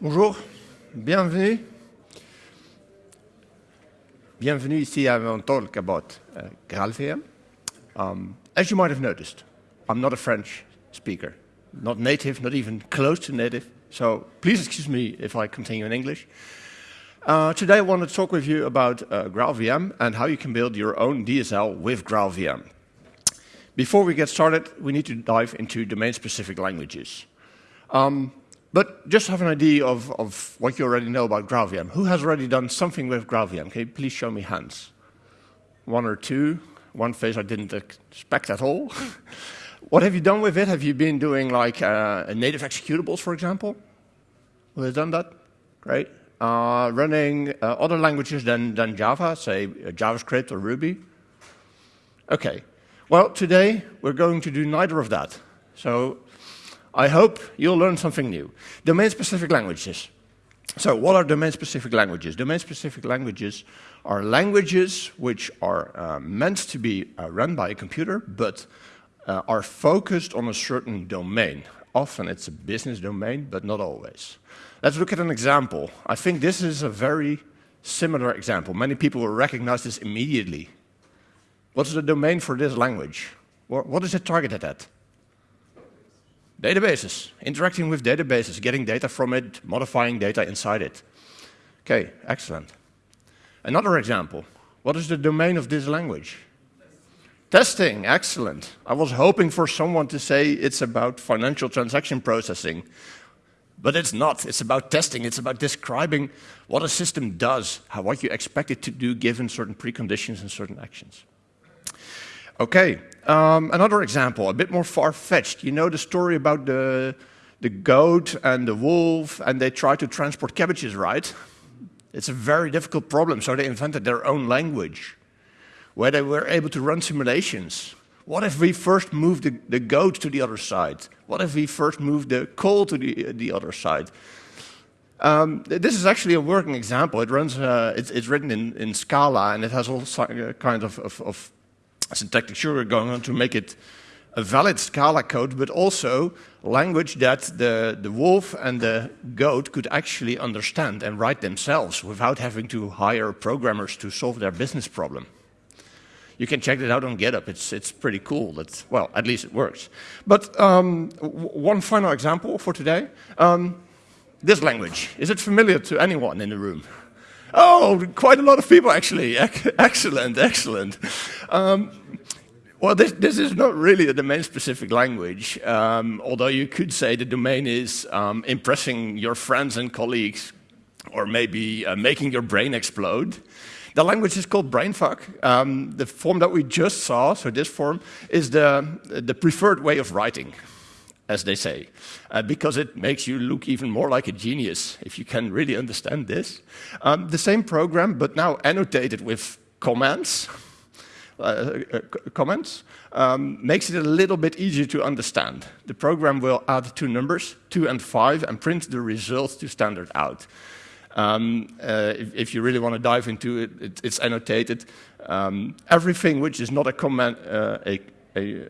Bonjour, bienvenue. Bienvenue ici à mon talk about uh, GraalVM. Um, as you might have noticed, I'm not a French speaker, not native, not even close to native, so please excuse me if I continue in English. Uh, today I want to talk with you about uh, GraalVM and how you can build your own DSL with GraalVM. Before we get started, we need to dive into domain-specific languages. Um, but just have an idea of, of what you already know about GraalVM. Who has already done something with GraalVM? Can you please show me hands? One or two. One face I didn't expect at all. what have you done with it? Have you been doing like uh, native executables, for example? Who has done that? Great. Uh, running uh, other languages than, than Java, say uh, JavaScript or Ruby? Okay. Well, today we're going to do neither of that. So I hope you'll learn something new. Domain-specific languages. So what are domain-specific languages? Domain-specific languages are languages which are uh, meant to be uh, run by a computer, but uh, are focused on a certain domain. Often it's a business domain, but not always. Let's look at an example. I think this is a very similar example. Many people will recognize this immediately. What's the domain for this language? What is it targeted at? Databases, interacting with databases, getting data from it, modifying data inside it. Okay, excellent. Another example. What is the domain of this language? Testing, excellent. I was hoping for someone to say it's about financial transaction processing, but it's not. It's about testing. It's about describing what a system does, how, what you expect it to do given certain preconditions and certain actions. Okay, um, another example, a bit more far-fetched. You know the story about the, the goat and the wolf, and they try to transport cabbages, right? It's a very difficult problem, so they invented their own language, where they were able to run simulations. What if we first move the, the goat to the other side? What if we first move the coal to the, the other side? Um, this is actually a working example. It runs, uh, it's, it's, written in, in Scala, and it has all kinds of, of, of syntactic sugar going on to make it a valid Scala code, but also language that the, the wolf and the goat could actually understand and write themselves without having to hire programmers to solve their business problem. You can check it out on GitHub. It's, it's pretty cool. That's, well, at least it works. But um, one final example for today. Um, this language, is it familiar to anyone in the room? Oh, quite a lot of people actually. excellent, excellent. Um, well, this, this, is not really a domain-specific language, um, although you could say the domain is um, impressing your friends and colleagues, or maybe uh, making your brain explode. The language is called brainfuck. Um, the form that we just saw, so this form, is the, the preferred way of writing as they say, uh, because it makes you look even more like a genius if you can really understand this. Um, the same program, but now annotated with comments, uh, uh, comments um, makes it a little bit easier to understand. The program will add two numbers, two and five, and print the results to standard out. Um, uh, if, if, you really want to dive into it, it it's annotated. Um, everything which is not a comment, uh, a, a,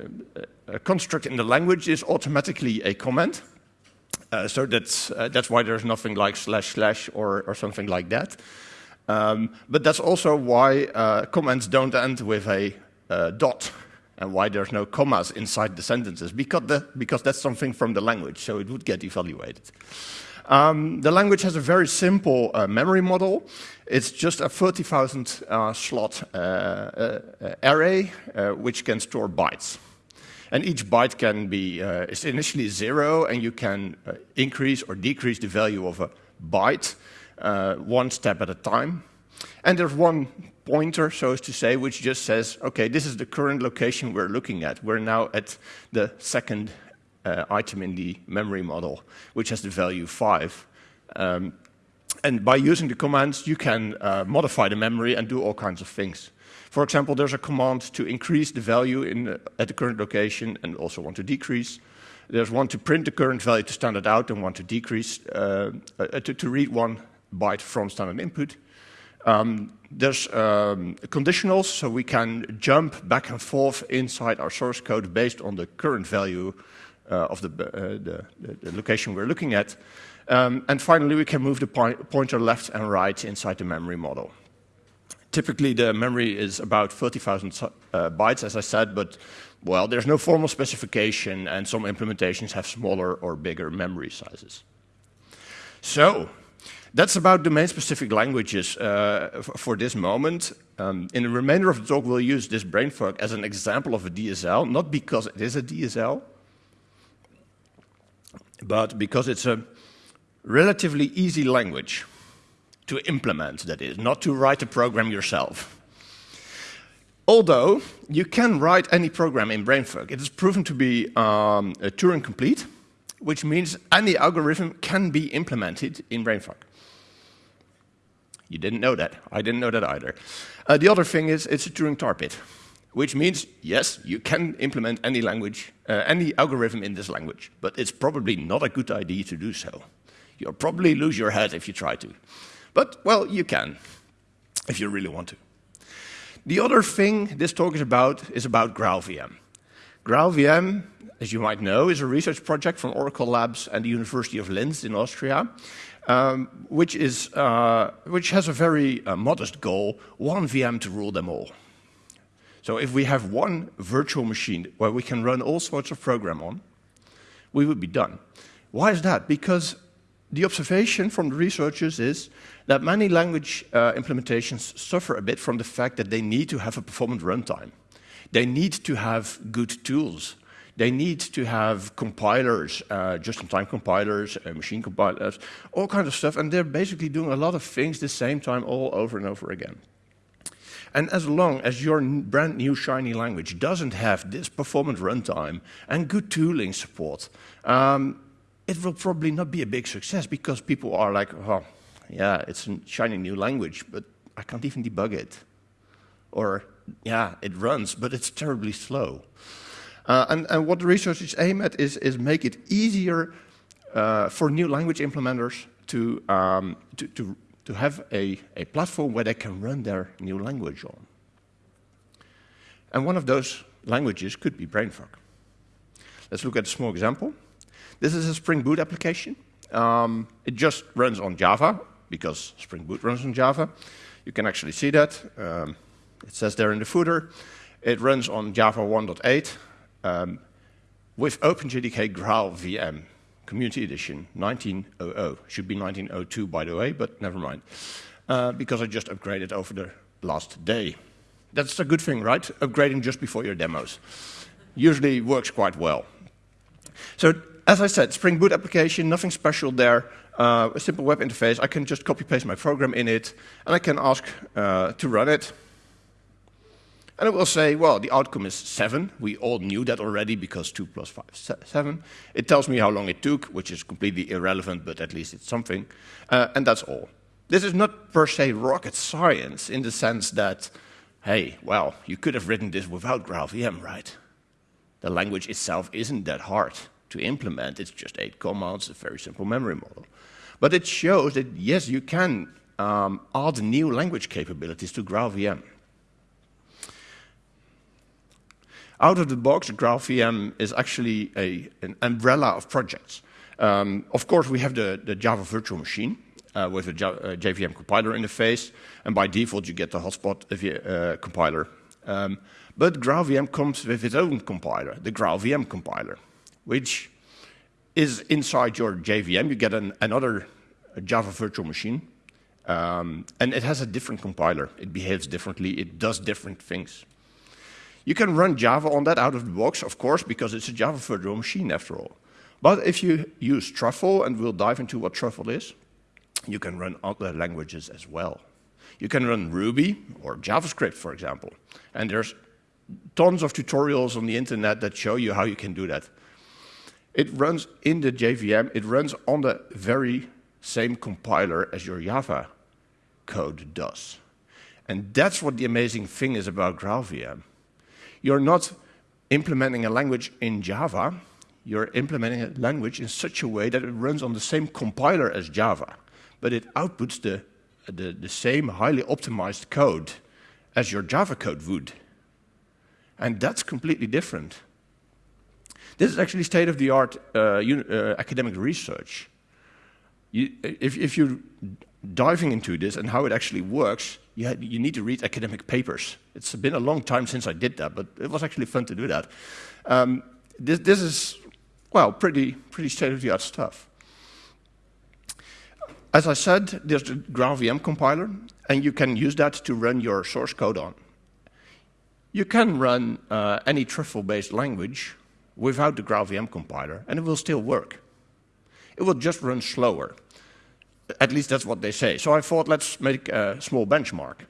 a, construct in the language is automatically a comment. Uh, so that's, uh, that's why there's nothing like slash slash or, or something like that. Um, but that's also why uh, comments don't end with a uh, dot and why there's no commas inside the sentences, because, the, because that's something from the language, so it would get evaluated. Um, the language has a very simple uh, memory model. It's just a 30,000 uh, slot uh, uh array which can store bytes. And each byte can be uh, is initially zero, and you can increase or decrease the value of a byte one step at a time. And there's one pointer, so as to say, which just says, okay, this is the current location we're looking at. We're now at the second uh, item in the memory model, which has the value 5. Um, and by using the commands, you can uh, modify the memory and do all kinds of things. For example, there's a command to increase the value in, uh, at the current location and also one to decrease. There's one to print the current value to standard out and one to decrease, uh, uh to, to, read one byte from standard input. Um, there's um, conditionals, so we can jump back and forth inside our source code based on the current value uh, of the, uh, the, the, location we're looking at. Um, and finally, we can move the pointer left and right inside the memory model. Typically, the memory is about 30,000 uh, bytes, as I said, but well, there's no formal specification, and some implementations have smaller or bigger memory sizes. So, that's about domain-specific languages uh, for this moment. Um, in the remainder of the talk, we'll use this brainfuck as an example of a DSL, not because it is a DSL, but because it's a relatively easy language to implement, that is, not to write a program yourself. Although you can write any program in BrainFuck, it is proven to be um, Turing complete, which means any algorithm can be implemented in BrainFuck. You didn't know that. I didn't know that either. Uh, the other thing is it's a Turing tar pit, which means, yes, you can implement any language, uh, any algorithm in this language, but it's probably not a good idea to do so. You'll probably lose your head if you try to. But, well, you can, if you really want to. The other thing this talk is about is about GraalVM. GraalVM, as you might know, is a research project from Oracle Labs and the University of Linz in Austria, um, which, is, uh, which has a very uh, modest goal, one VM to rule them all. So if we have one virtual machine where we can run all sorts of program on, we would be done. Why is that? Because the observation from the researchers is that many language uh, implementations suffer a bit from the fact that they need to have a performant runtime. They need to have good tools they need to have compilers, uh, just-in-time compilers, uh, machine compilers, all kinds of stuff, and they're basically doing a lot of things the same time all over and over again. And as long as your brand new shiny language doesn't have this performant runtime and good tooling support, um, it will probably not be a big success because people are like, oh, yeah, it's a shiny new language, but I can't even debug it. Or, yeah, it runs, but it's terribly slow. Uh, and, and, what the researchers aim at is, is make it easier uh, for new language implementers to, um, to, to, to, have a, a platform where they can run their new language on. And one of those languages could be BrainFuck. Let's look at a small example. This is a Spring Boot application. Um, it just runs on Java, because Spring Boot runs on Java. You can actually see that. Um, it says there in the footer. It runs on Java 1.8, um, with OpenJDK Graal VM, Community Edition 1900. Should be 1902, by the way, but never mind. Uh, because I just upgraded over the last day. That's a good thing, right? Upgrading just before your demos. Usually works quite well. So, as I said, Spring Boot application, nothing special there. Uh, a simple web interface. I can just copy paste my program in it, and I can ask uh, to run it. And it will say, well, the outcome is 7. We all knew that already because 2 plus 5 is 7. It tells me how long it took, which is completely irrelevant, but at least it's something. Uh, and that's all. This is not per se rocket science in the sense that, hey, well, you could have written this without GraalVM, right? The language itself isn't that hard to implement. It's just eight commands, a very simple memory model. But it shows that, yes, you can um, add new language capabilities to GraalVM. Out of the box, GraalVM is actually a, an umbrella of projects. Um, of course, we have the, the Java virtual machine uh, with a JVM uh, compiler interface, and by default, you get the hotspot uh, compiler. Um, but GraalVM comes with its own compiler, the GraalVM compiler, which is inside your JVM. You get an, another Java virtual machine, um, and it has a different compiler. It behaves differently. It does different things. You can run Java on that out of the box, of course, because it's a Java virtual machine after all. But if you use Truffle, and we'll dive into what Truffle is, you can run other languages as well. You can run Ruby or JavaScript, for example. And there's tons of tutorials on the internet that show you how you can do that. It runs in the JVM, it runs on the very same compiler as your Java code does. And that's what the amazing thing is about GraalVM. You're not implementing a language in Java, you're implementing a language in such a way that it runs on the same compiler as Java, but it outputs the, the, the same highly optimized code as your Java code would. And that's completely different. This is actually state-of-the-art uh, uh, academic research. You, if, if you're diving into this and how it actually works, you, had, you, need to read academic papers. It's been a long time since I did that, but it was actually fun to do that. Um, this, this, is, well, pretty, pretty state-of-the-art stuff. As I said, there's the GraalVM compiler, and you can use that to run your source code on. You can run uh, any truffle-based language without the GraalVM compiler, and it will still work. It will just run slower. At least that's what they say. So I thought, let's make a small benchmark.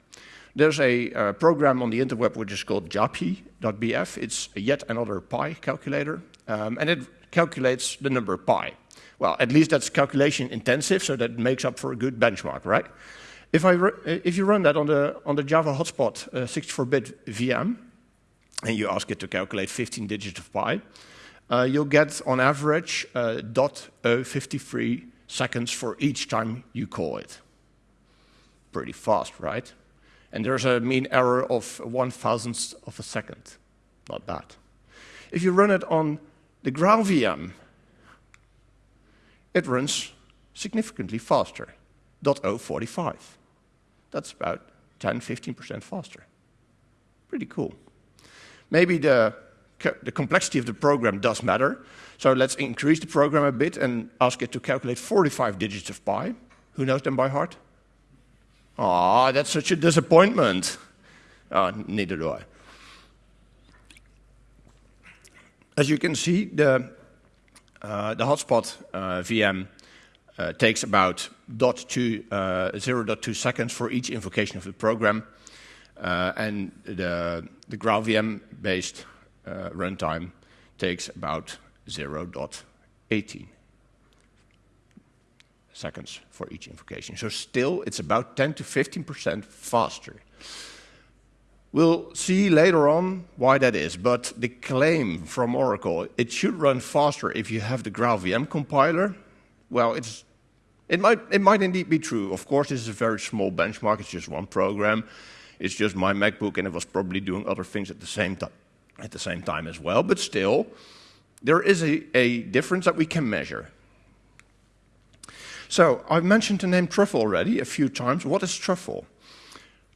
There's a uh, program on the interweb which is called japi.bf. It's yet another pi calculator, um, and it calculates the number pi. Well, at least that's calculation intensive, so that makes up for a good benchmark, right? If, I if you run that on the, on the Java hotspot 64-bit uh, VM, and you ask it to calculate 15 digits of pi, uh, you'll get on average uh, 0.053 seconds for each time you call it. Pretty fast, right? And there's a mean error of one thousandth of a second. Not bad. If you run it on the GraalVM, it runs significantly faster, 0.045. That's about 10, 15% faster. Pretty cool. Maybe the, the complexity of the program does matter. So let's increase the program a bit and ask it to calculate 45 digits of pi. Who knows them by heart? Ah, that's such a disappointment. Oh, neither do I. As you can see, the, uh, the hotspot uh, VM uh, takes about uh, 0.2 seconds for each invocation of the program. Uh, and the, GraalVM-based uh, runtime takes about 0.18 seconds for each invocation. So still, it's about 10 to 15% faster. We'll see later on why that is, but the claim from Oracle, it should run faster if you have the GraalVM compiler, well, it's, it, might, it might indeed be true. Of course, this is a very small benchmark, it's just one program. It's just my MacBook, and it was probably doing other things at the same time, at the same time as well. But still, there is a, a difference that we can measure. So I've mentioned the name Truffle already a few times. What is Truffle?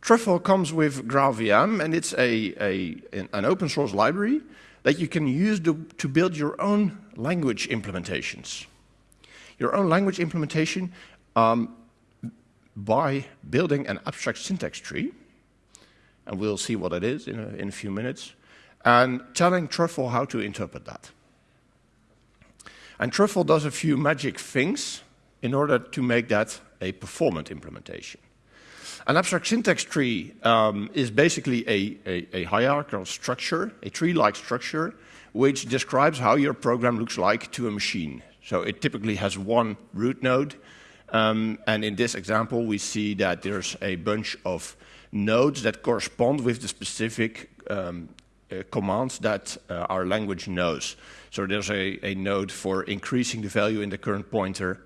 Truffle comes with GraalVM, and it's a, a, an open source library that you can use to, to build your own language implementations. Your own language implementation um, by building an abstract syntax tree and we'll see what it is in a, in a few minutes, and telling Truffle how to interpret that. And Truffle does a few magic things in order to make that a performant implementation. An abstract syntax tree um, is basically a, a, a, hierarchical structure, a tree-like structure, which describes how your program looks like to a machine. So it typically has one root node, um, and in this example we see that there's a bunch of nodes that correspond with the specific um, uh, commands that uh, our language knows. So there's a, a, node for increasing the value in the current pointer.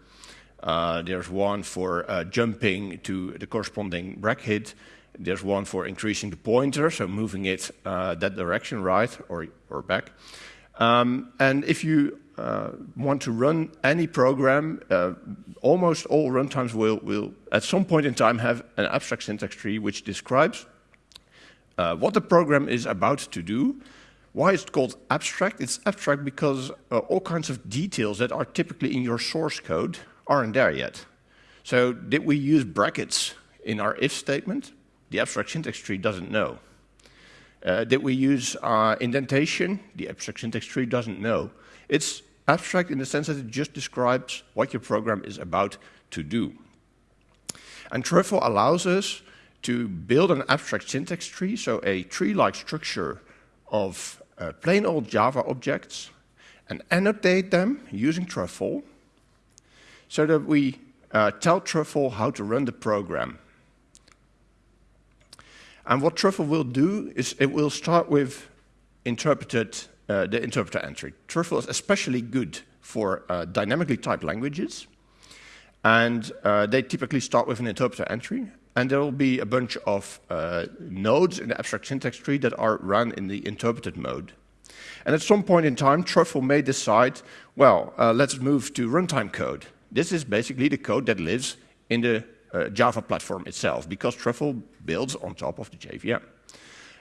Uh, there's one for uh, jumping to the corresponding bracket. There's one for increasing the pointer, so moving it uh, that direction, right, or, or back. Um, and if you uh, want to run any program, uh, almost all runtimes will, will, at some point in time, have an abstract syntax tree which describes uh, what the program is about to do. Why it's called abstract? It's abstract because uh, all kinds of details that are typically in your source code aren't there yet. So did we use brackets in our if statement? The abstract syntax tree doesn't know. Uh, did we use uh, indentation? The abstract syntax tree doesn't know. It's abstract in the sense that it just describes what your program is about to do. And Truffle allows us to build an abstract syntax tree, so a tree-like structure of uh, plain old Java objects, and annotate them using Truffle, so that we uh, tell Truffle how to run the program. And what Truffle will do is it will start with interpreted uh, the interpreter entry. Truffle is especially good for uh, dynamically typed languages. And uh, they typically start with an interpreter entry. And there will be a bunch of uh, nodes in the abstract syntax tree that are run in the interpreted mode. And at some point in time, Truffle may decide, well, uh, let's move to runtime code. This is basically the code that lives in the uh, Java platform itself, because Truffle builds on top of the JVM.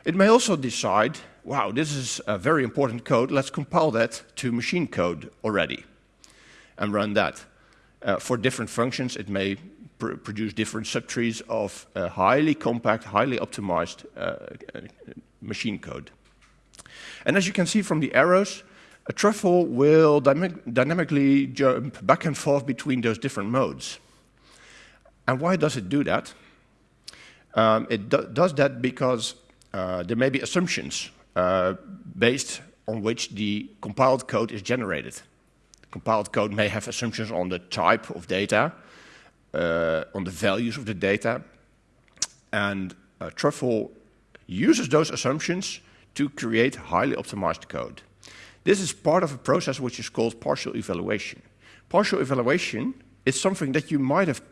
It may also decide, wow, this is a very important code, let's compile that to machine code already and run that. Uh, for different functions, it may pr produce different subtrees of uh, highly compact, highly optimized uh, machine code. And as you can see from the arrows, a truffle will dynamically jump back and forth between those different modes. And why does it do that? Um, it do does that because uh, there may be assumptions uh, based on which the compiled code is generated. The compiled code may have assumptions on the type of data, uh, on the values of the data, and Truffle uses those assumptions to create highly optimized code. This is part of a process which is called partial evaluation. Partial evaluation is something that you might have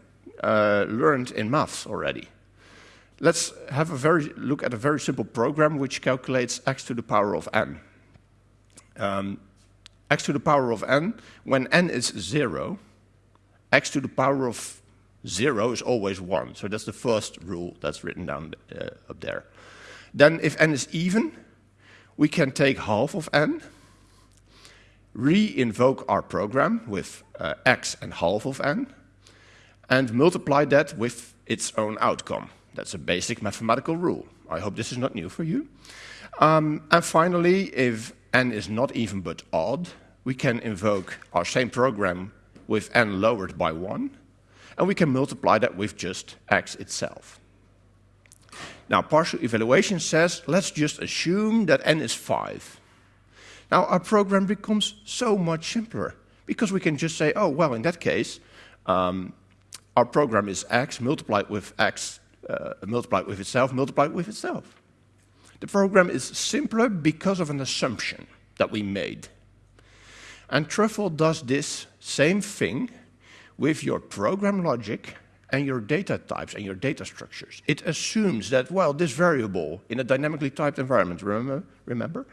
uh, learned in maths already. Let's have a very look at a very simple program which calculates x to the power of n. Um, x to the power of n, when n is 0, x to the power of 0 is always 1. So that's the first rule that's written down uh, up there. Then if n is even, we can take half of n, re-invoke our program with uh, x and half of n, and multiply that with its own outcome. That's a basic mathematical rule. I hope this is not new for you. Um, and finally, if n is not even but odd, we can invoke our same program with n lowered by 1, and we can multiply that with just x itself. Now, partial evaluation says, let's just assume that n is 5. Now, our program becomes so much simpler because we can just say, oh, well, in that case, um, our program is x multiplied with x, uh, with itself, multiplied with itself. The program is simpler because of an assumption that we made. And Truffle does this same thing with your program logic and your data types and your data structures. It assumes that, well, this variable in a dynamically typed environment, remember, remember?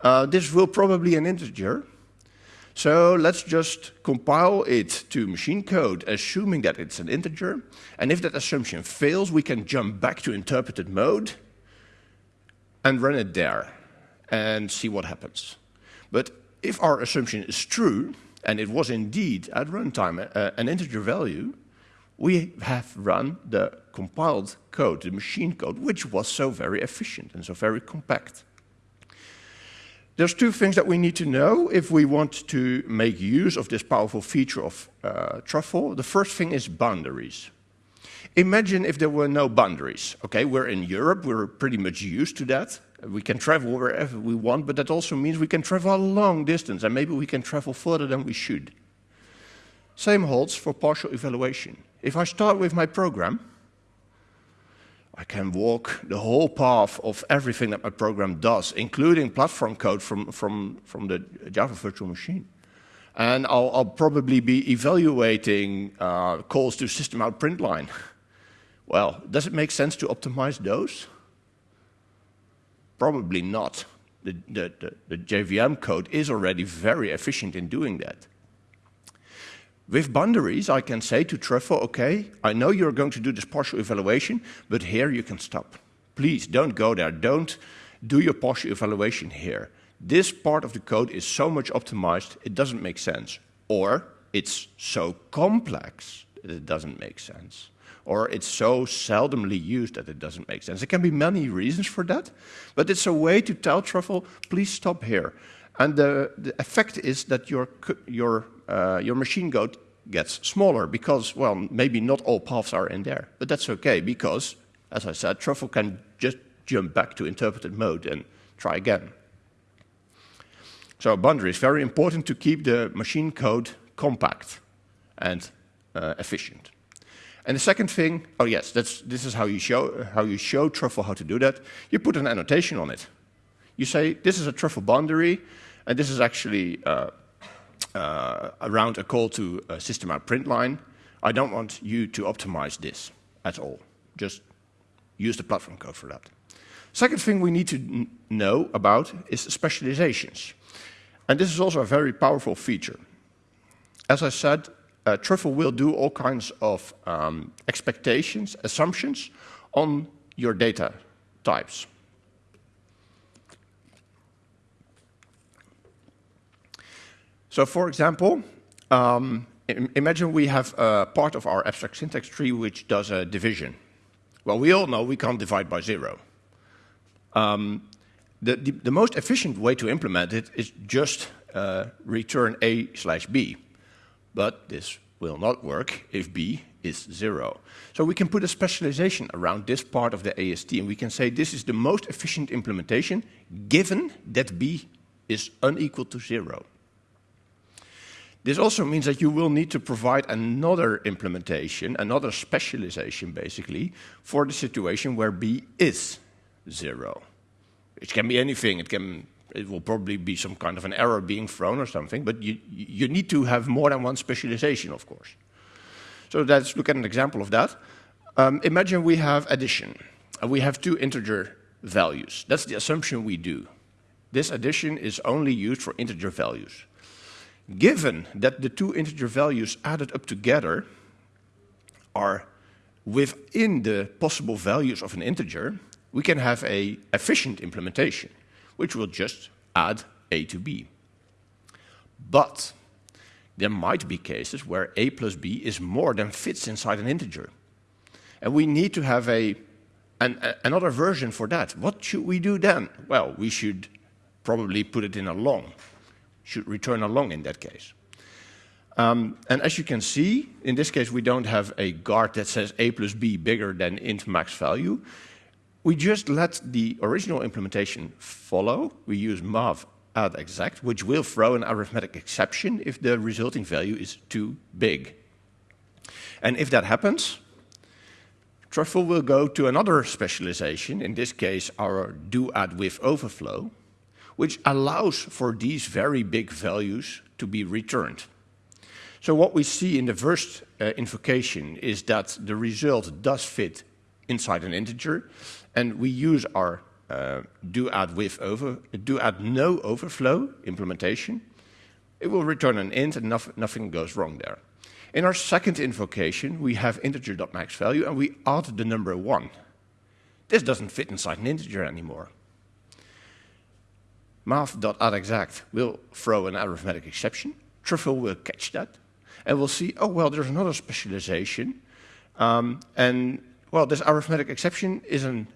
Uh, this will probably an integer. So let's just compile it to machine code, assuming that it's an integer. And if that assumption fails, we can jump back to interpreted mode and run it there and see what happens. But if our assumption is true, and it was indeed at runtime uh, an integer value, we have run the compiled code, the machine code, which was so very efficient and so very compact. There's two things that we need to know if we want to make use of this powerful feature of uh, Truffle. The first thing is boundaries. Imagine if there were no boundaries. Okay, we're in Europe, we're pretty much used to that. We can travel wherever we want, but that also means we can travel a long distance, and maybe we can travel further than we should. Same holds for partial evaluation. If I start with my program, I can walk the whole path of everything that my program does, including platform code from, from, from the Java virtual machine. And I'll, I'll probably be evaluating uh, calls to system out print line. Well, does it make sense to optimize those? Probably not. The, the, the, the JVM code is already very efficient in doing that. With boundaries, I can say to Truffle, okay, I know you're going to do this partial evaluation, but here you can stop. Please don't go there. Don't do your partial evaluation here. This part of the code is so much optimized, it doesn't make sense. Or it's so complex that it doesn't make sense. Or it's so seldomly used that it doesn't make sense. There can be many reasons for that, but it's a way to tell Truffle, please stop here. And the, the effect is that your, your, uh, your machine code gets smaller because, well, maybe not all paths are in there. But that's okay because, as I said, Truffle can just jump back to interpreted mode and try again. So boundary is very important to keep the machine code compact and uh, efficient. And the second thing, oh yes, that's, this is how you, show, how you show Truffle how to do that. You put an annotation on it. You say, this is a Truffle boundary, and this is actually uh, uh, around a call to a system out print line. I don't want you to optimize this at all. Just use the platform code for that. Second thing we need to know about is specializations. And this is also a very powerful feature. As I said, uh, Truffle will do all kinds of um, expectations, assumptions on your data types. So for example, um, imagine we have a part of our abstract syntax tree which does a division. Well, we all know we can't divide by zero. Um, the, the, the, most efficient way to implement it is just uh, return a slash b. But this will not work if b is zero. So we can put a specialization around this part of the AST and we can say this is the most efficient implementation given that b is unequal to zero. This also means that you will need to provide another implementation, another specialization basically, for the situation where b is zero. It can be anything, it can it will probably be some kind of an error being thrown or something, but you, you need to have more than one specialization, of course. So let's look at an example of that. Um, imagine we have addition, and we have two integer values. That's the assumption we do. This addition is only used for integer values. Given that the two integer values added up together are within the possible values of an integer, we can have a efficient implementation, which will just add a to b. But there might be cases where a plus b is more than fits inside an integer. And we need to have a, an, a, another version for that. What should we do then? Well, we should probably put it in a long should return a long in that case. Um, and as you can see, in this case, we don't have a guard that says a plus b bigger than int max value. We just let the original implementation follow. We use mav add exact, which will throw an arithmetic exception if the resulting value is too big. And if that happens, Truffle will go to another specialization, in this case our do add with overflow, which allows for these very big values to be returned. So what we see in the first uh, invocation is that the result does fit inside an integer, and we use our uh, do add with over do add no overflow implementation. It will return an int, and nothing, nothing goes wrong there. In our second invocation, we have integer.max value, and we add the number one. This doesn't fit inside an integer anymore math.addExact will throw an arithmetic exception. Truffle will catch that. And we'll see, oh, well, there's another specialization. Um, and, well, this arithmetic exception is an,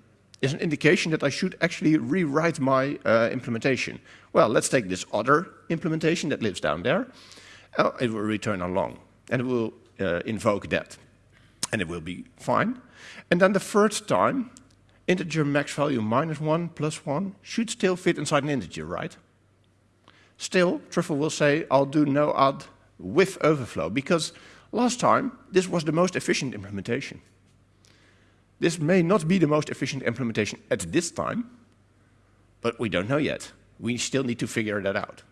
is an indication that I should actually rewrite my uh, implementation. Well, let's take this other implementation that lives down there. Oh, it will return a long. And it will uh, invoke that. And it will be fine. And then the third time, integer max value minus 1 plus 1 should still fit inside an integer, right? Still, Truffle will say, I'll do no add with overflow, because last time this was the most efficient implementation. This may not be the most efficient implementation at this time, but we don't know yet. We still need to figure that out.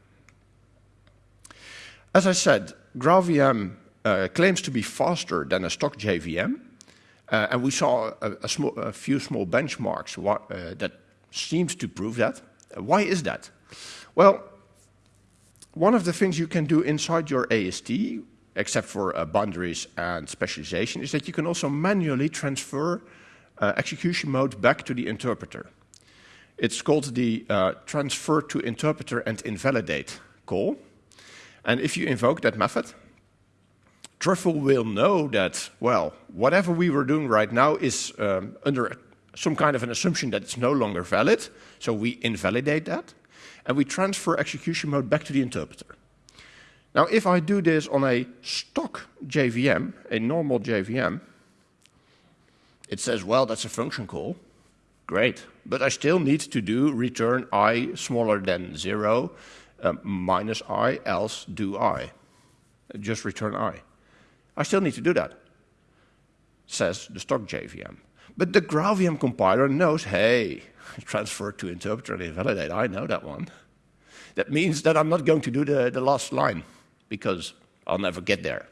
As I said, GraalVM uh, claims to be faster than a stock JVM, and we saw a, few small benchmarks uh, that seems to prove that. Uh, why is that? Well, one of the things you can do inside your AST, except for uh, boundaries and specialization, is that you can also manually transfer uh, execution mode back to the interpreter. It's called the uh, transfer to interpreter and invalidate call. And if you invoke that method, Truffle will know that, well, whatever we were doing right now is um, under some kind of an assumption that it's no longer valid, so we invalidate that, and we transfer execution mode back to the interpreter. Now, if I do this on a stock JVM, a normal JVM, it says, well, that's a function call. Great. But I still need to do return i smaller than 0 uh, minus i, else do i. Just return i. I still need to do that, says the stock JVM. But the GraalVM compiler knows, hey, transfer to interpreter and invalidate, I know that one. That means that I'm not going to do the, the last line, because I'll never get there.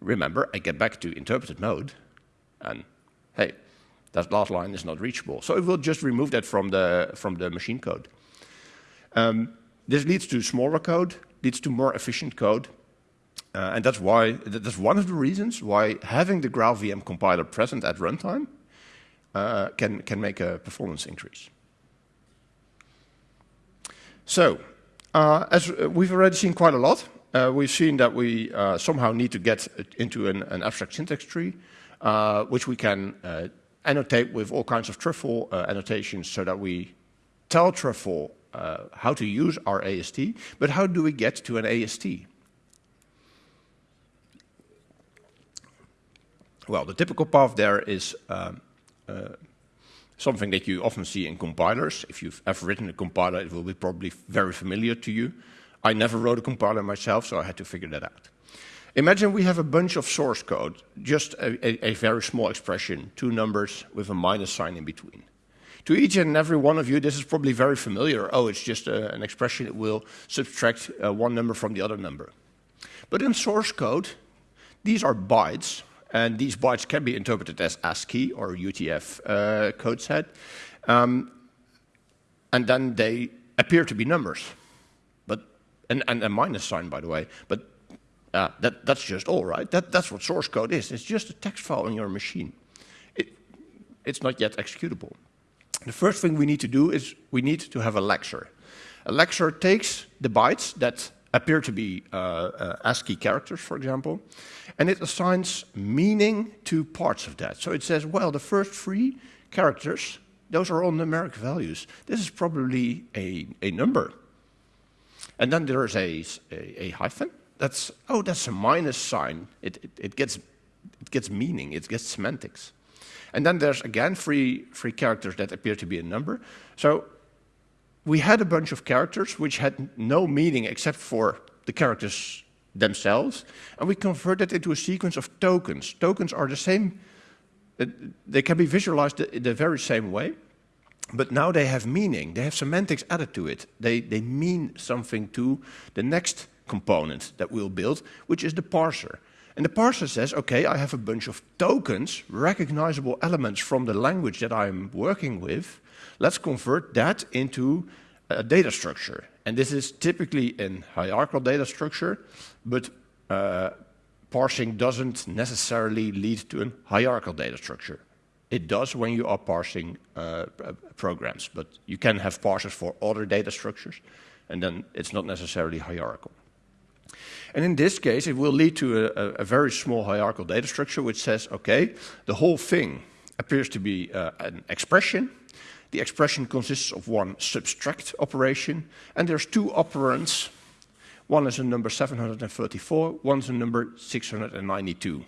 Remember, I get back to interpreted mode, and hey, That last line is not reachable. So it will just remove that from the, from the machine code. Um, this leads to smaller code, leads to more efficient code. Uh, and that's why, that's one of the reasons why having the GraalVM compiler present at runtime uh, can, can make a performance increase. So, uh, as we've already seen quite a lot, uh, we've seen that we uh, somehow need to get into an, an abstract syntax tree, uh, which we can uh, annotate with all kinds of truffle uh, annotations so that we tell truffle uh, how to use our AST, but how do we get to an AST? Well, the typical path there is um, something that you often see in compilers. If you've ever written a compiler, it will be probably very familiar to you. I never wrote a compiler myself, so I had to figure that out. Imagine we have a bunch of source code, just a, a, a, very small expression, two numbers with a minus sign in between. To each and every one of you, this is probably very familiar. Oh, it's just a, uh, an expression that will subtract uh, one number from the other number. But in source code, these are bytes, and these bytes can be interpreted as ASCII or UTF uh, code set. Um, and then they appear to be numbers and, and a minus sign, by the way. But uh, that, that's just all, right? That, that's what source code is. It's just a text file on your machine. It, it's not yet executable. The first thing we need to do is we need to have a lexer. A lexer takes the bytes that appear to be uh, uh, ASCII characters, for example, and it assigns meaning to parts of that. So it says, well, the first three characters, those are all numeric values. This is probably a, a number. And then there's a, a, a, hyphen. That's, oh, that's a minus sign. It, it, it, gets, it gets meaning, it gets semantics. And then there's again three, three characters that appear to be a number. So we had a bunch of characters which had no meaning except for the characters themselves, and we converted it into a sequence of tokens. Tokens are the same, uh, they can be visualized the, the very same way, but now they have meaning, they have semantics added to it. They, they mean something to the next component that we'll build, which is the parser. And the parser says, okay, I have a bunch of tokens, recognizable elements from the language that I'm working with. Let's convert that into a data structure. And this is typically a hierarchical data structure, but uh, parsing doesn't necessarily lead to a hierarchical data structure. It does when you are parsing uh, programs, but you can have parsers for other data structures, and then it's not necessarily hierarchical. And in this case, it will lead to a, a very small hierarchical data structure which says, okay, the whole thing appears to be uh, an expression. The expression consists of one subtract operation, and there's two operands. One is a number 734, one is a number 692.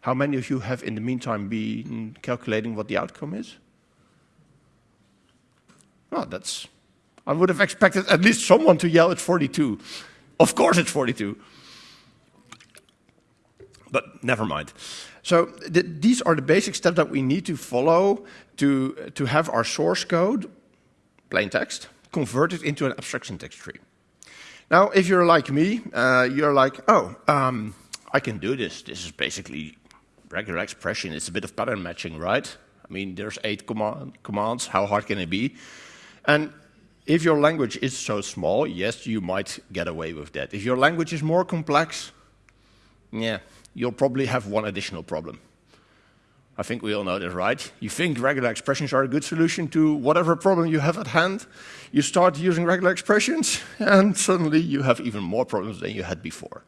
How many of you have in the meantime been calculating what the outcome is? Well, that's, I would have expected at least someone to yell at 42. Of course it's 42. But never mind. So th these are the basic steps that we need to follow to, to have our source code, plain text, converted into an abstraction syntax tree. Now, if you're like me, uh, you're like, oh, um, I can do this. This is basically regular expression, it's a bit of pattern matching, right? I mean, there's eight command, commands, how hard can it be? And if your language is so small, yes, you might get away with that. If your language is more complex, yeah, you'll probably have one additional problem. I think we all know this, right? You think regular expressions are a good solution to whatever problem you have at hand. You start using regular expressions, and suddenly you have even more problems than you had before.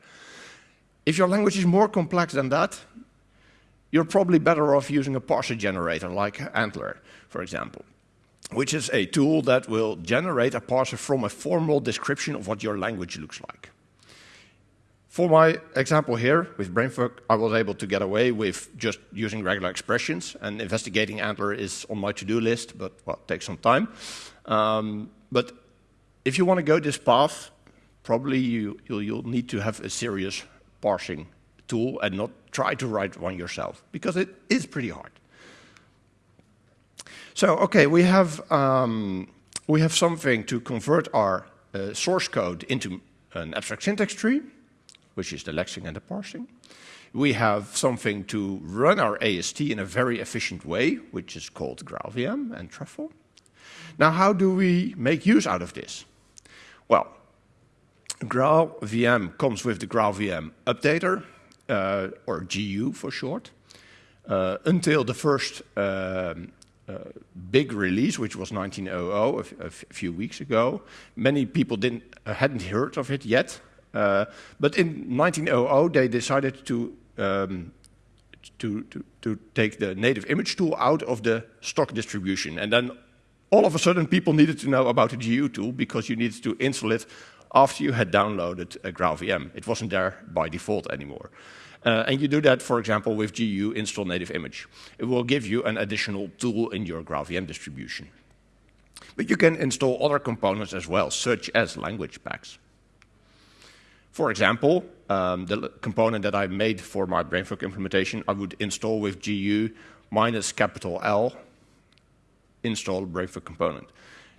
If your language is more complex than that, you're probably better off using a parser generator like ANTLR, for example, which is a tool that will generate a parser from a formal description of what your language looks like. For my example here with Brainfuck, I was able to get away with just using regular expressions, and investigating ANTLR is on my to-do list, but well, it takes some time. Um, but if you want to go this path, probably you, you'll, you'll need to have a serious parsing tool and not try to write one yourself, because it is pretty hard. So, okay, we have, um, we have something to convert our uh, source code into an abstract syntax tree. which is the lexing and the parsing. We have something to run our AST in a very efficient way, which is called GraalVM and Truffle. Now, how do we make use out of this? Well, GraalVM comes with the GraalVM updater, uh, or GU for short. Uh, until the first um, big release, which was 1900, a, few weeks ago, many people didn't, uh, hadn't heard of it yet. Uh, but in 1900, they decided to, um, to, to, to take the native image tool out of the stock distribution. And then all of a sudden, people needed to know about the GU tool because you needed to install it after you had downloaded a GraalVM. It wasn't there by default anymore. Uh, and you do that, for example, with GU install native image. It will give you an additional tool in your GraalVM distribution. But you can install other components as well, such as language packs. For example, um, the component that I made for my Brainfuck implementation, I would install with GU minus capital L install Brainfuck component.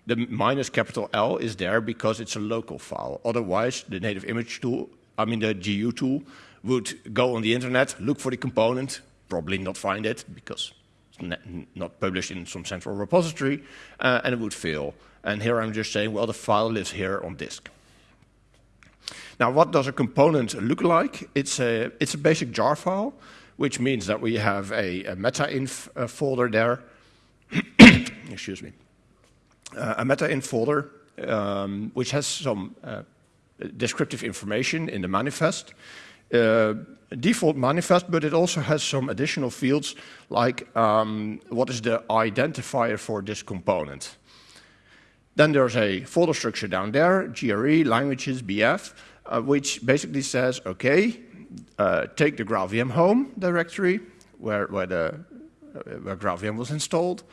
The minus capital L is there because it's a local file. Otherwise, the native image tool, I mean the GU tool, would go on the internet, look for the component, probably not find it because it's not published in some central repository, uh, and it would fail. And here I'm just saying, well, the file lives here on disk. Now, what does a component look like? It's a, it's a basic jar file, which means that we have a, a meta-inf uh, folder there. Excuse me. Uh, a meta-inf folder, um, which has some uh, descriptive information in the manifest. Uh, default manifest, but it also has some additional fields like um, what is the identifier for this component. Then there's a folder structure down there, GRE, languages, BF, uh, which basically says, okay, uh, take the GraalVM home directory where, where, the, uh, where GraalVM was installed,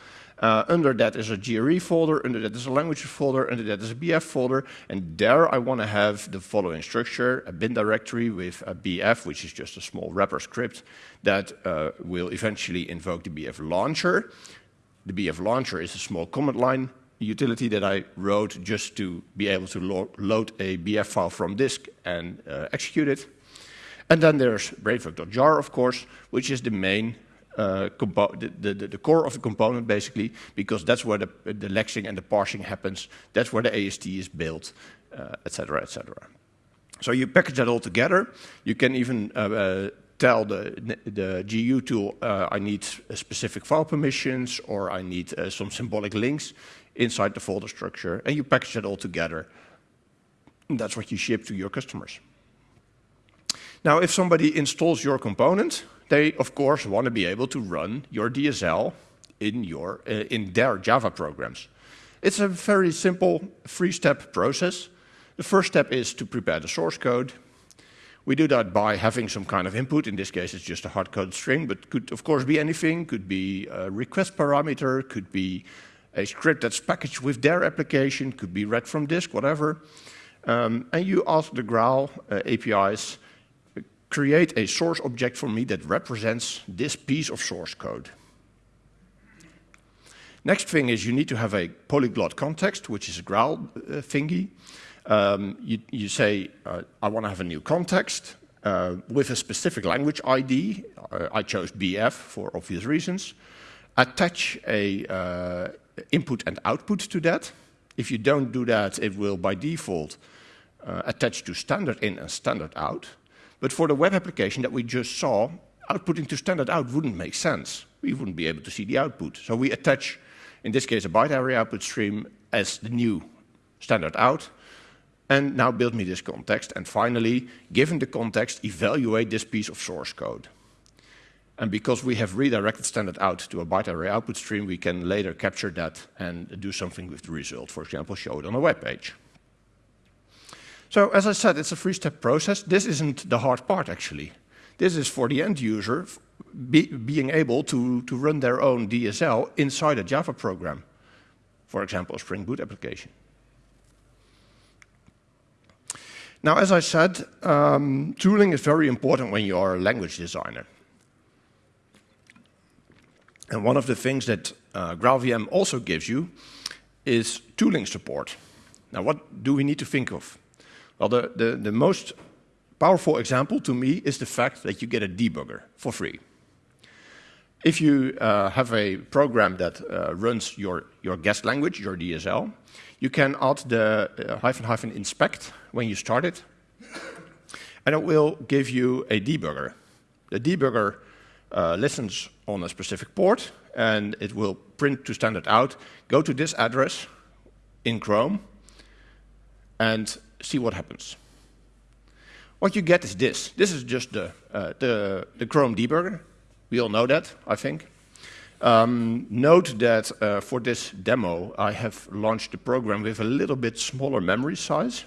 uh, under that is a GRE folder, under that is a language folder, under that is a BF folder, and there I want to have the following structure, a bin directory with a BF, which is just a small wrapper script that uh, will eventually invoke the BF launcher. The BF launcher is a small command line utility that I wrote just to be able to lo load a BF file from disk and uh, execute it. And then there's brainfuck.jar, of course, which is the main uh, the, the, the, core of the component basically, because that's where the, the lexing and the parsing happens, that's where the AST is built, etc., uh, etc. Et so you package that all together. You can even uh, uh tell the, the GU tool, uh, I need specific file permissions, or I need some symbolic links inside the folder structure, and you package that all together. And that's what you ship to your customers. Now, if somebody installs your component, they, of course, want to be able to run your DSL in, your, uh, in their Java programs. It's a very simple three-step process. The first step is to prepare the source code. We do that by having some kind of input. In this case, it's just a hard-coded string, but could, of course, be anything. Could be a request parameter, could be a script that's packaged with their application, could be read from disk, whatever. Um, and you ask the Graal uh, APIs create a source object for me that represents this piece of source code. Next thing is you need to have a polyglot context, which is a Graal uh, thingy. Um, you, you, say, uh, I want to have a new context uh, with a specific language ID. Uh, I chose BF for obvious reasons. Attach a uh, input and output to that. If you don't do that, it will by default uh, attach to standard in and standard out. But for the web application that we just saw, outputting to standard out wouldn't make sense. We wouldn't be able to see the output. So we attach, in this case, a byte array output stream as the new standard out, and now build me this context. And finally, given the context, evaluate this piece of source code. And because we have redirected standard out to a byte array output stream, we can later capture that and do something with the result. For example, show it on a web page. So as I said, it's a three-step process. This isn't the hard part, actually. This is for the end user be, being able to, to run their own DSL inside a Java program. For example, a Spring Boot application. Now, as I said, um, tooling is very important when you are a language designer. And one of the things that uh, GraalVM also gives you is tooling support. Now, what do we need to think of? Well, the, the, the most powerful example to me is the fact that you get a debugger for free. If you uh, have a program that uh, runs your, your guest language, your DSL, you can add the uh, hyphen hyphen inspect when you start it, and it will give you a debugger. The debugger uh, listens on a specific port, and it will print to standard out, go to this address in Chrome, and see what happens. What you get is this. This is just the, uh, the, the Chrome debugger. We all know that, I think. Um, note that uh, for this demo, I have launched the program with a little bit smaller memory size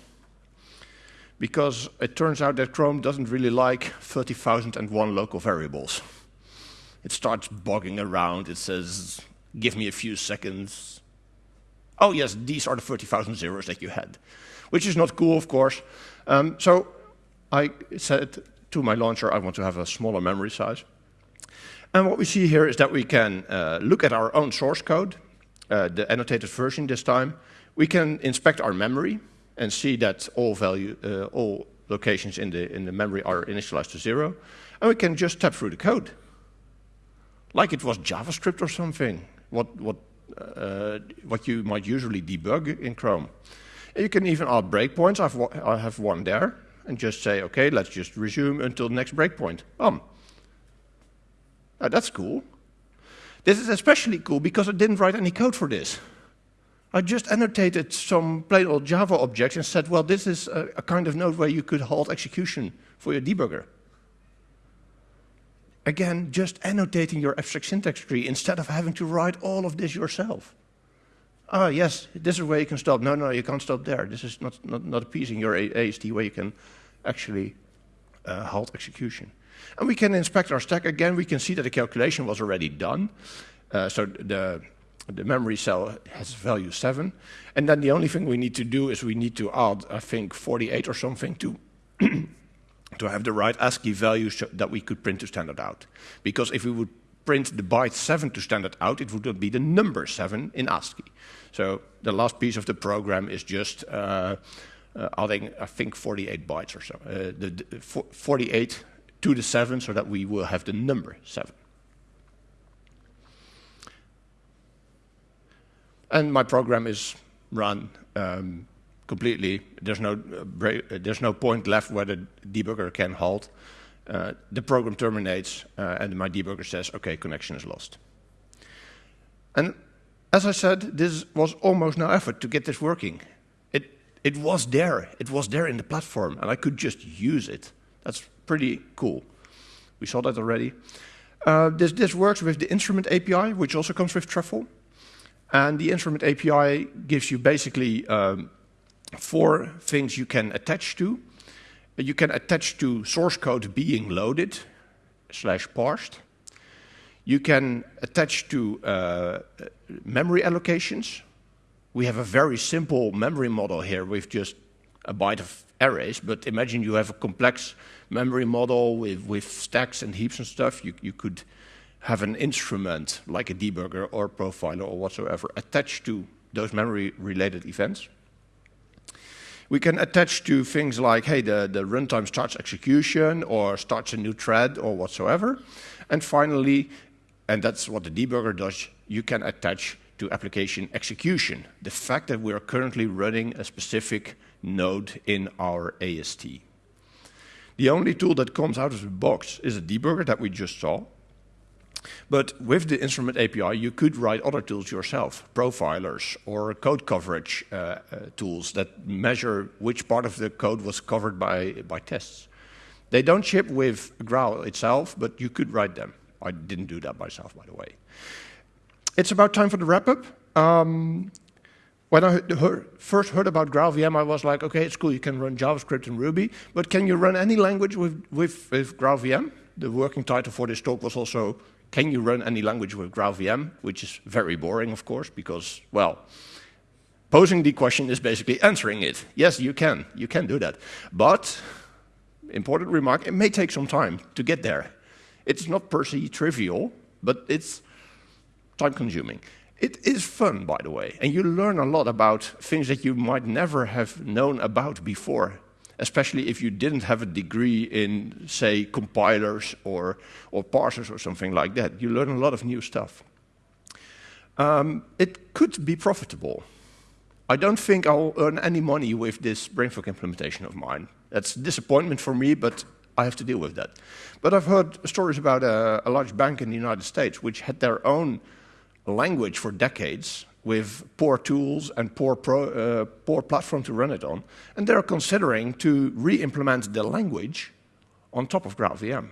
because it turns out that Chrome doesn't really like 30,001 local variables. It starts bogging around. It says, give me a few seconds. Oh, yes, these are the 30,000 zeros that you had, which is not cool, of course. Um, so I said to my launcher, I want to have a smaller memory size. And what we see here is that we can uh, look at our own source code, uh, the annotated version this time. We can inspect our memory and see that all value, uh, all locations in the, in the memory are initialized to zero. And we can just tap through the code, like it was JavaScript or something, what, what, uh, what you might usually debug in Chrome. You can even add breakpoints. I've, I have one there, and just say, okay, let's just resume until the next breakpoint. Um, now that's cool. This is especially cool because I didn't write any code for this. I just annotated some plain old Java objects and said, well, this is a, a kind of node where you could halt execution for your debugger. Again, just annotating your abstract syntax tree instead of having to write all of this yourself. Ah, yes, this is where you can stop. No, no, you can't stop there. This is not, not, not a piece in your AST where you can actually uh, halt execution. And we can inspect our stack again. We can see that the calculation was already done. Uh, so the, the memory cell has value 7. And then the only thing we need to do is we need to add, I think, 48 or something to, to have the right ASCII value that we could print to standard out. Because if we would print the byte 7 to standard out, it would be the number 7 in ASCII. So the last piece of the program is just uh, uh, adding, I think, 48 bytes or so. Uh, the, the 48 to the 7 so that we will have the number 7. And my program is run um, completely. There's no, uh, uh, there's no point left where the debugger can halt. Uh, the program terminates uh, and my debugger says, okay, connection is lost. And as I said, this was almost no effort to get this working. It, it was there. It was there in the platform and I could just use it. That's pretty cool. We saw that already. Uh, this, this works with the instrument API, which also comes with Truffle. And the instrument API gives you basically um, four things you can attach to. You can attach to source code being loaded slash parsed. You can attach to uh, memory allocations. We have a very simple memory model here with just a byte of arrays, but imagine you have a complex memory model with, with stacks and heaps and stuff. You, you could have an instrument like a debugger or profiler or whatsoever attached to those memory-related events. We can attach to things like, hey, the, the runtime starts execution or starts a new thread or whatsoever. And finally, and that's what the debugger does, you can attach to application execution, the fact that we are currently running a specific node in our AST. The only tool that comes out of the box is a debugger that we just saw. But with the instrument API, you could write other tools yourself, profilers or code coverage uh, uh, tools that measure which part of the code was covered by, by tests. They don't ship with Graal itself, but you could write them. I didn't do that myself, by the way. It's about time for the wrap-up. Um, when I heard, first heard about GraalVM, I was like, okay, it's cool, you can run JavaScript and Ruby, but can you run any language with, with, with GraalVM? The working title for this talk was also, can you run any language with GraalVM? Which is very boring, of course, because, well, posing the question is basically answering it. Yes, you can, you can do that. But, important remark, it may take some time to get there. It's not per se trivial, but it's time consuming. It is fun, by the way, and you learn a lot about things that you might never have known about before. Especially if you didn't have a degree in, say, compilers or, or parsers or something like that. You learn a lot of new stuff. Um, it could be profitable. I don't think I'll earn any money with this Brainfuck implementation of mine. That's a disappointment for me, but I have to deal with that. But I've heard stories about a, a large bank in the United States which had their own language for decades with poor tools and poor, pro, uh, poor platform to run it on. And they're considering to re-implement the language on top of GraalVM.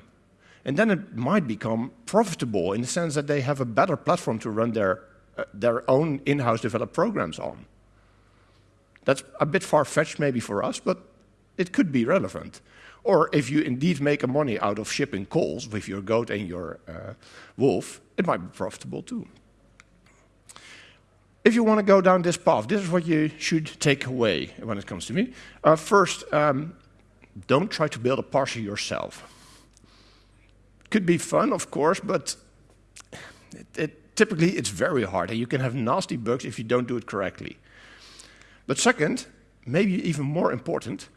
And then it might become profitable in the sense that they have a better platform to run their, uh, their own in-house developed programs on. That's a bit far-fetched maybe for us, but it could be relevant. Or if you indeed make money out of shipping coals with your goat and your uh, wolf, it might be profitable too. If you want to go down this path, this is what you should take away when it comes to me. Uh, first, um, don't try to build a parser yourself. Could be fun, of course, but it, it, typically it's very hard, and you can have nasty bugs if you don't do it correctly. But second, maybe even more important,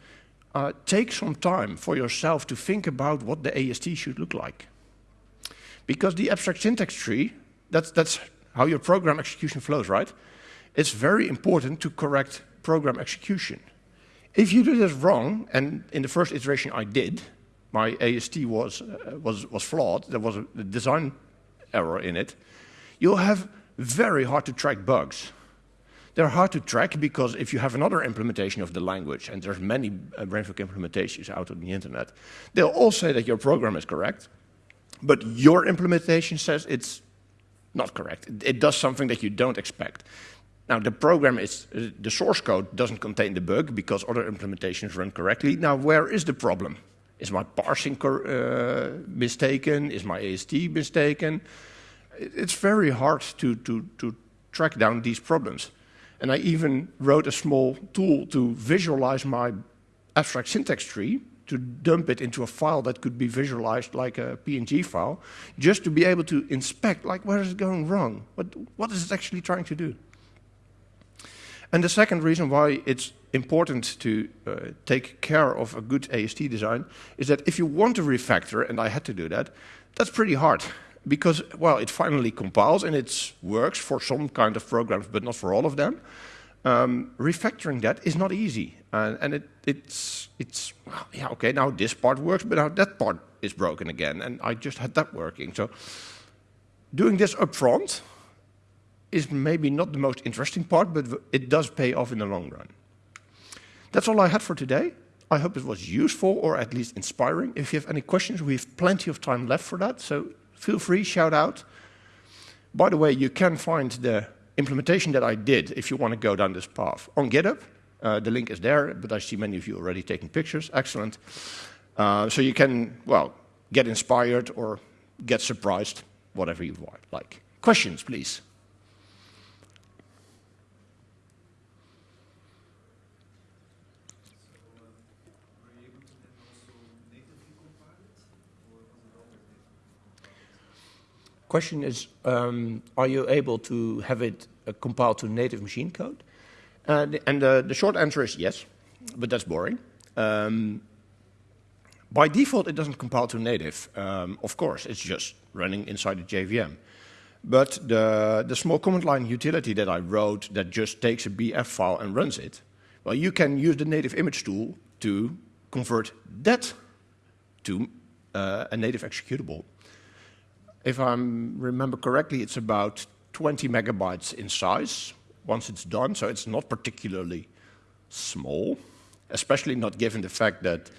uh, take some time for yourself to think about what the AST should look like. Because the abstract syntax tree, that's, that's how your program execution flows, right? It's very important to correct program execution. If you do this wrong, and in the first iteration I did, my AST was, uh, was, was flawed, there was a design error in it, you'll have very hard to track bugs. They're hard to track because if you have another implementation of the language, and there's many uh, Brainfuck implementations out on the internet, they'll all say that your program is correct, but your implementation says it's not correct. It, it does something that you don't expect. Now, the program is, the source code doesn't contain the bug because other implementations run correctly. Now, where is the problem? Is my parsing uh, mistaken? Is my AST mistaken? It's very hard to, to, to track down these problems. And I even wrote a small tool to visualize my abstract syntax tree to dump it into a file that could be visualized like a PNG file, just to be able to inspect, like, where is it going wrong? What, what is it actually trying to do? And the second reason why it's important to uh, take care of a good AST design is that if you want to refactor, and I had to do that, that's pretty hard. Because, well, it finally compiles and it works for some kind of programs, but not for all of them. Um, refactoring that is not easy. Uh, and it, it's, it's well, yeah, okay, now this part works, but now that part is broken again. And I just had that working. So doing this upfront is maybe not the most interesting part, but it does pay off in the long run. That's all I had for today. I hope it was useful or at least inspiring. If you have any questions, we have plenty of time left for that, so feel free, shout out. By the way, you can find the implementation that I did, if you want to go down this path, on GitHub. Uh, the link is there, but I see many of you already taking pictures. Excellent. Uh, so you can, well, get inspired or get surprised, whatever you like. Questions, please. Question is, um, are you able to have it uh, compiled to native machine code? Uh, and the, the, short answer is yes, but that's boring. Um, by default, it doesn't compile to native. Um, of course, it's just running inside the JVM. But the, the small command line utility that I wrote that just takes a BF file and runs it, well, you can use the native image tool to convert that to uh, a native executable if I remember correctly, it's about 20 megabytes in size once it's done, so it's not particularly small, especially not given the fact that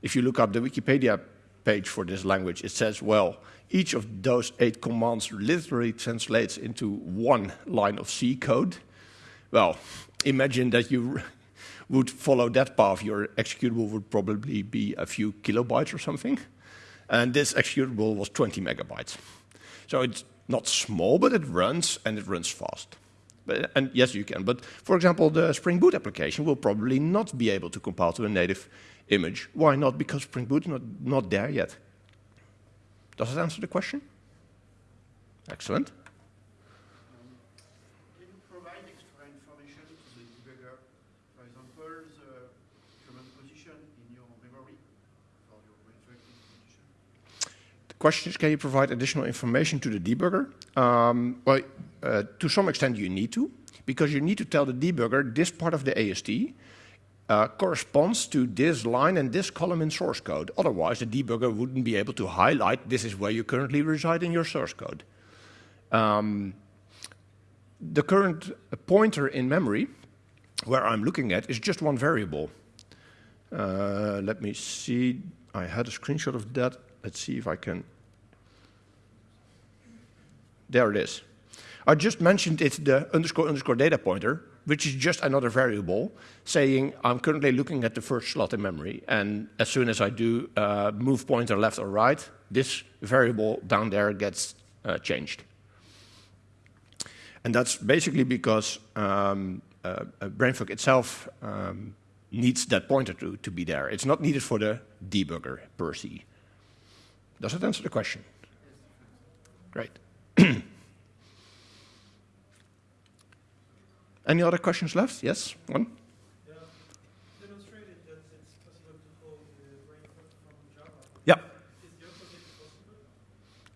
if you look up the Wikipedia page for this language, it says, well, each of those eight commands literally translates into one line of C code. Well, imagine that you would follow that path, your executable would probably be a few kilobytes or something. And this executable was 20 megabytes. So it's not small, but it runs and it runs fast. But, and yes, you can. But for example, the Spring Boot application will probably not be able to compile to a native image. Why not? Because Spring Boot is not, not there yet. Does that answer the question? Excellent. extra information to the debugger? For example, the command position question is, can you provide additional information to the debugger? Um, well, uh, to some extent you need to, because you need to tell the debugger this part of the AST uh, corresponds to this line and this column in source code. Otherwise, the debugger wouldn't be able to highlight this is where you currently reside in your source code. Um, the current pointer in memory, where I'm looking at, is just one variable. Uh, let me see. I had a screenshot of that. Let's see if I can. There it is. I just mentioned it's the underscore underscore data pointer, which is just another variable saying I'm currently looking at the first slot in memory. And as soon as I do uh, move pointer left or right, this variable down there gets uh, changed. And that's basically because um, uh, BrainFuck itself um, needs that pointer to, to be there. It's not needed for the debugger per se. Does that answer the question? Great. Any other questions left? Yes, one? Yeah. Demonstrated that it's possible to call the from Java. Yeah.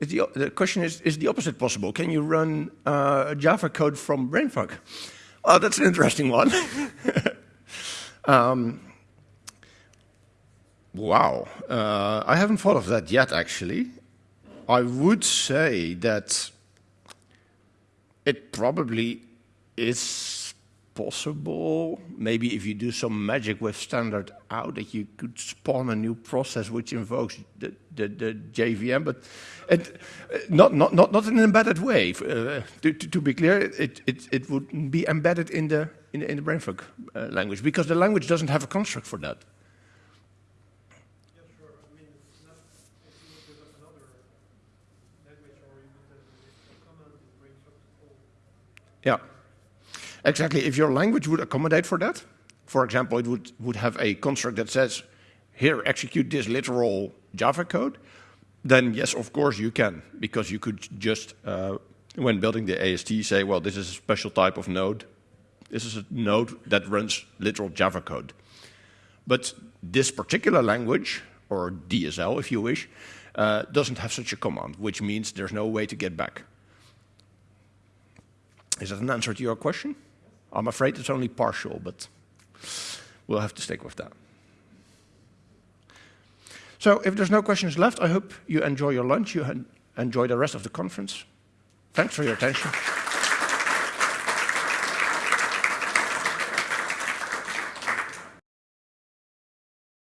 Is the opposite possible? The, the question is, is the opposite possible? Can you run uh, Java code from BrainFuck? Oh, that's an interesting one. um, wow. Uh, I haven't thought of that yet, actually. I would say that it probably is possible, maybe if you do some magic with standard out, that you could spawn a new process which invokes the, the, the JVM, but it, not, not, not, not in an embedded way. Uh, to, to, to, be clear, it, it, it would be embedded in the, in the, in the BrainFuck uh, language, because the language doesn't have a construct for that. Yeah, sure. I mean, it's not if you look with another language or you put a command in BrainFuck to call. Yeah. Exactly. If your language would accommodate for that, for example, it would, would have a construct that says, here, execute this literal Java code, then yes, of course you can, because you could just, uh, when building the AST, say, well, this is a special type of node. This is a node that runs literal Java code. But this particular language, or DSL if you wish, uh, doesn't have such a command, which means there's no way to get back. Is that an answer to your question? I'm afraid it's only partial, but we'll have to stick with that. So if there's no questions left, I hope you enjoy your lunch, you enjoy the rest of the conference. Thanks for your attention.